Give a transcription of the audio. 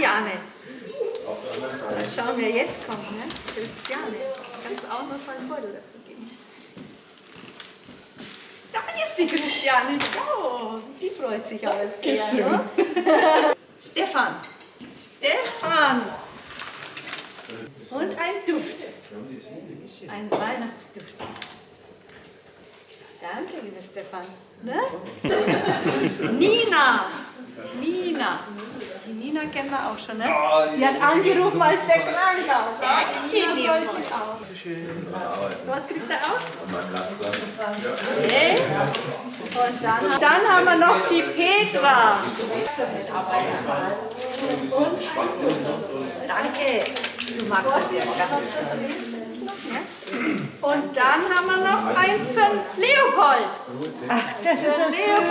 Christiane. Mal schauen, wer jetzt kommt, ne? Christiane. Kannst du auch noch so einen Beutel dazu geben. Da ist die Christiane, schau. Die freut sich aber sehr, ne? Stefan. Stefan. Und ein Duft. Ein Weihnachtsduft. Danke, lieber Stefan. Ne? Nina. Nina. Die Nina kennen wir auch schon, ne? Die hat angerufen, als der krank war. Dankeschön, lieber. So was kriegt er auch? Okay. Und dann, dann haben wir noch die Petra. Und Danke. Du magst das ja ganz. Ja? Und dann haben wir noch eins von Leopold. Ach, das ist das Leopold